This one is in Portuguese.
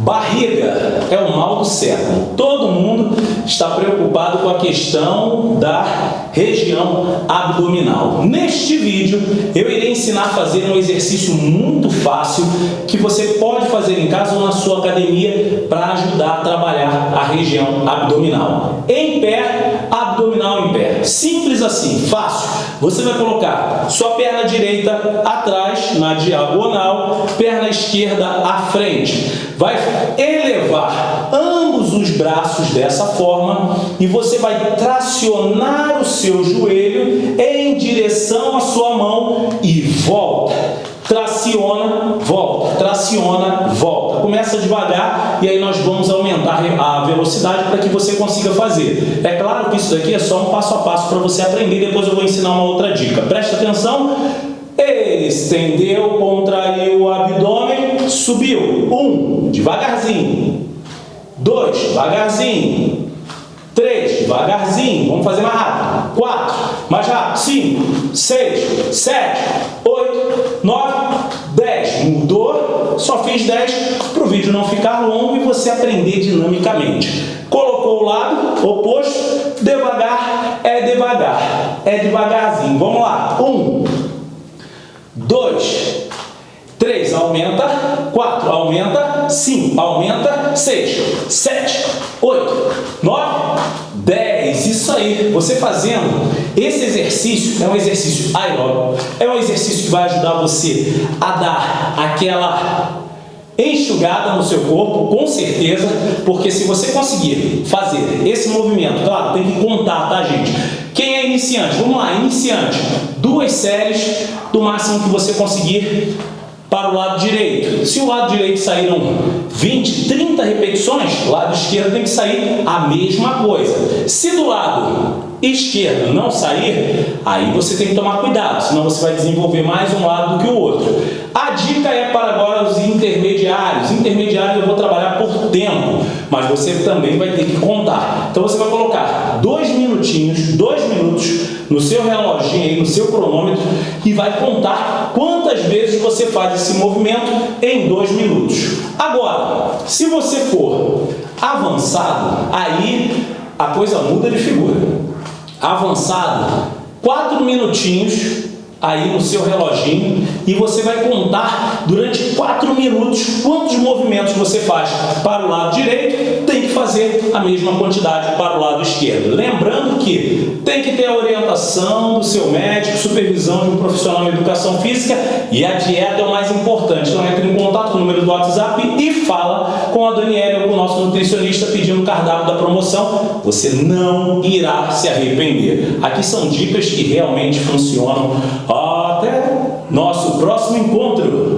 Barriga é o mal do século. Todo mundo está preocupado com a questão da região abdominal. Neste vídeo, eu irei ensinar a fazer um exercício muito fácil que você pode fazer em casa ou na sua academia para ajudar a trabalhar a região abdominal. Em pé, abdominal em pé. Simples assim, fácil. Você vai colocar sua perna direita atrás, na diagonal, perna esquerda. Vai elevar ambos os braços dessa forma e você vai tracionar o seu joelho em direção à sua mão e volta. Traciona, volta, traciona, volta. Começa devagar e aí nós vamos aumentar a velocidade para que você consiga fazer. É claro que isso daqui é só um passo a passo para você aprender, depois eu vou ensinar uma outra dica. Presta atenção. Estendeu, devagarzinho. Dois, devagarzinho. Três, devagarzinho. Vamos fazer mais rápido. Quatro, mais rápido. Cinco, seis, sete, oito, nove, dez. Mudou? Só fiz dez para o vídeo não ficar longo e você aprender dinamicamente. Colocou o lado oposto, devagar é devagar. É devagarzinho. Vamos lá. Um, dois, três, aumenta, quatro, aumenta, cinco, aumenta, seis, sete, oito, nove, dez. Isso aí, você fazendo esse exercício é um exercício aeróbico, é um exercício que vai ajudar você a dar aquela enxugada no seu corpo, com certeza, porque se você conseguir fazer esse movimento, claro, tem que contar, tá, gente? Quem é iniciante? Vamos lá, iniciante. Duas séries do máximo que você conseguir para o lado direito. Se o lado direito saíram 20, 30 repetições, o lado esquerdo tem que sair a mesma coisa. Se do lado esquerdo não sair, aí você tem que tomar cuidado, senão você vai desenvolver mais um lado do que o outro. A dica é para agora os intermediários. Intermediários eu vou trabalhar por tempo, mas você também vai ter que contar. Então você vai colocar dois minutinhos, dois minutos no seu reloginho aí, no seu cronômetro e vai contar quantas vezes você faz esse movimento em dois minutos. Agora, se você for avançado, aí a coisa muda de figura avançado, quatro minutinhos aí no seu reloginho e você vai contar durante minutos quantos movimentos você faz para o lado direito, tem que fazer a mesma quantidade para o lado esquerdo. Lembrando que tem que ter a orientação do seu médico, supervisão de um profissional de educação física e a dieta é o mais importante. Então entre em contato com o número do WhatsApp e fala com a Daniela ou com o nosso nutricionista pedindo o cardápio da promoção. Você não irá se arrepender. Aqui são dicas que realmente funcionam. Até nosso próximo encontro!